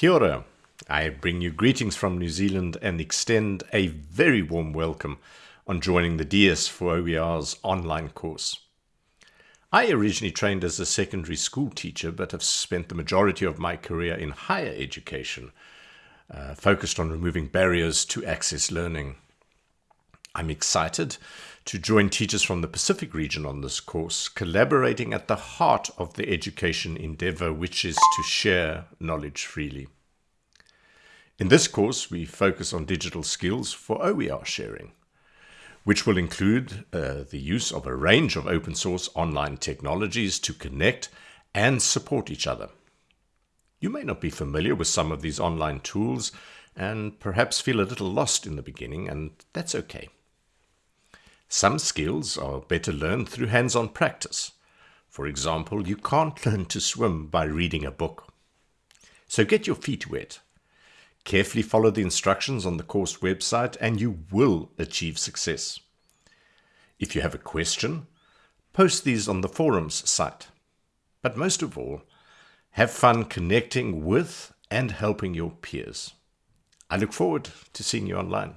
Kia ora. I bring you greetings from New Zealand and extend a very warm welcome on joining the DS for OER's online course. I originally trained as a secondary school teacher, but have spent the majority of my career in higher education, uh, focused on removing barriers to access learning. I'm excited to join teachers from the Pacific region on this course, collaborating at the heart of the education endeavor, which is to share knowledge freely. In this course, we focus on digital skills for OER sharing, which will include uh, the use of a range of open source online technologies to connect and support each other. You may not be familiar with some of these online tools and perhaps feel a little lost in the beginning, and that's okay. Some skills are better learned through hands-on practice. For example, you can't learn to swim by reading a book. So get your feet wet. Carefully follow the instructions on the course website and you will achieve success. If you have a question, post these on the forums site. But most of all, have fun connecting with and helping your peers. I look forward to seeing you online.